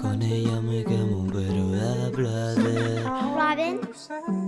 Con ella me quemo pero da placer Robin,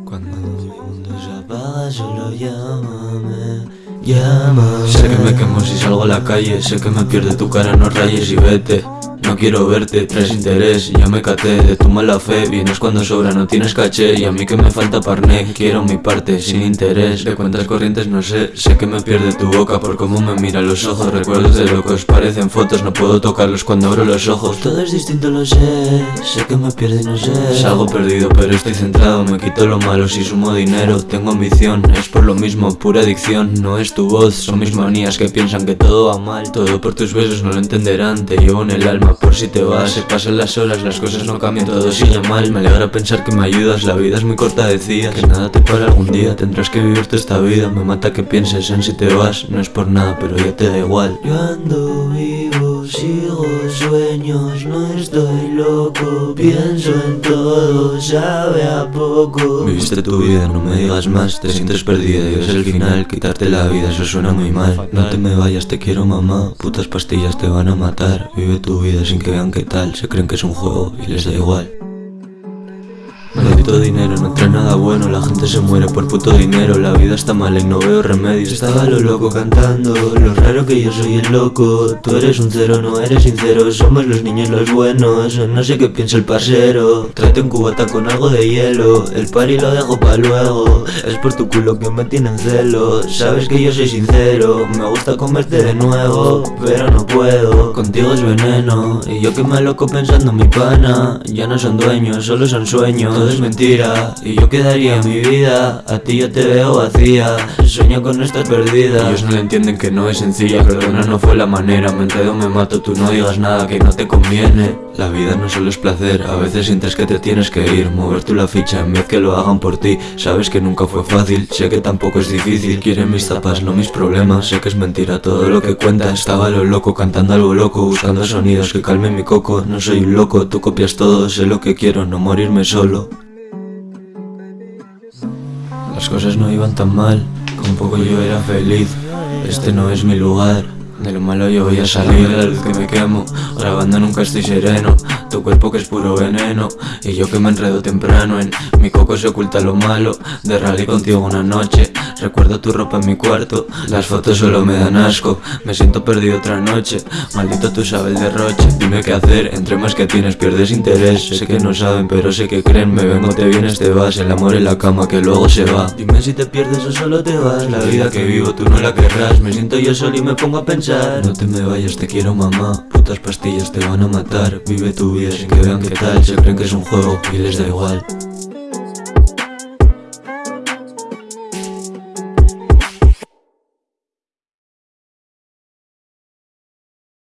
Cuando mi mundo se apaga solo llámame Llámame. Sé que me quemo si salgo a la calle Sé que me pierde tu cara, no rayes y vete no quiero verte, traes interés, ya me caté de tu mala fe. Vienes cuando sobra, no tienes caché Y a mí que me falta parné, quiero mi parte, sin interés De cuentas corrientes no sé, sé que me pierde tu boca Por cómo me mira los ojos, recuerdos de locos Parecen fotos, no puedo tocarlos cuando abro los ojos. Todo es distinto, lo sé, sé que me pierde no sé. Salgo perdido, pero estoy centrado, me quito lo malo Si sumo dinero, tengo ambición, es por lo mismo, pura adicción. No es tu voz, son mis manías que piensan que todo va mal. Todo por tus besos no lo entenderán, te llevo en el alma por si te vas Se pasan las horas, las cosas no cambian, todo sigue mal. Me alegra pensar que me ayudas, la vida es muy corta decía Que nada te para algún día, tendrás que vivirte esta vida. Me mata que pienses en si te vas, no es por nada pero ya te da igual. Yo ando sigo sueños, no estoy loco Pienso en todo, sabe a poco. Viviste tu vida, no me digas más, te sientes perdida y es el final Quitarte la vida, eso suena muy mal. No te me vayas, te quiero mamá, putas pastillas te van a matar. Vive tu vida sin que vean qué tal, se creen que es un juego y les da igual Maldito dinero, no trae nada bueno, la gente se muere por puto dinero La vida está mala y no veo remedios Estaba lo loco cantando, lo raro que yo soy el loco. Tú eres un cero, no eres sincero, somos los niños los buenos No sé qué piensa el parcero, trate un cubata con algo de hielo El party lo dejo pa' luego, es por tu culo que me tienen celo Sabes que yo soy sincero, me gusta comerte de nuevo Pero no puedo, contigo es veneno Y yo que me loco pensando en mi pana. Ya no son dueños, solo son sueños. Todo es Y yo quedaría mi vida. A ti yo te veo vacía Sueño con estar perdida. Ellos no le entienden que no es sencilla Perdona no fue la manera. Me enredo, me mato, tú no digas nada que no te conviene. La vida no solo es placer A veces sientes que te tienes que ir. Mover tú la ficha en vez que lo hagan por ti. Sabes que nunca fue fácil Sé que tampoco es difícil. Quieren mis zapas, no mis problemas Sé que es mentira todo lo que cuenta. Estaba lo loco, cantando algo loco Buscando sonidos que calmen mi coco. No soy un loco, tú copias todo Sé lo que quiero, no morirme solo las cosas no iban tan mal, con poco yo era feliz. Este no es mi lugar, de lo malo yo voy a salir La luz que me quemo, grabando nunca estoy sereno Tu cuerpo que es puro veneno. Y yo que me enredo temprano En mi coco se oculta lo malo. De rally contigo una noche Recuerdo tu ropa en mi cuarto. Las fotos solo me dan asco Me siento perdido otra noche. Maldito tú sabes el derroche Dime qué hacer, entre más que tienes pierdes interés. Sé que no saben pero sé que creen. Me vengo, te vienes, te vas. El amor en la cama que luego se va. Dime si te pierdes o solo te vas. La vida que vivo tú no la querrás. Me siento yo solo y me pongo a pensar No te me vayas, te quiero mamá. Putas pastillas te van a matar. Vive tu vida sin que vean qué tal. Se creen que es un juego y les da igual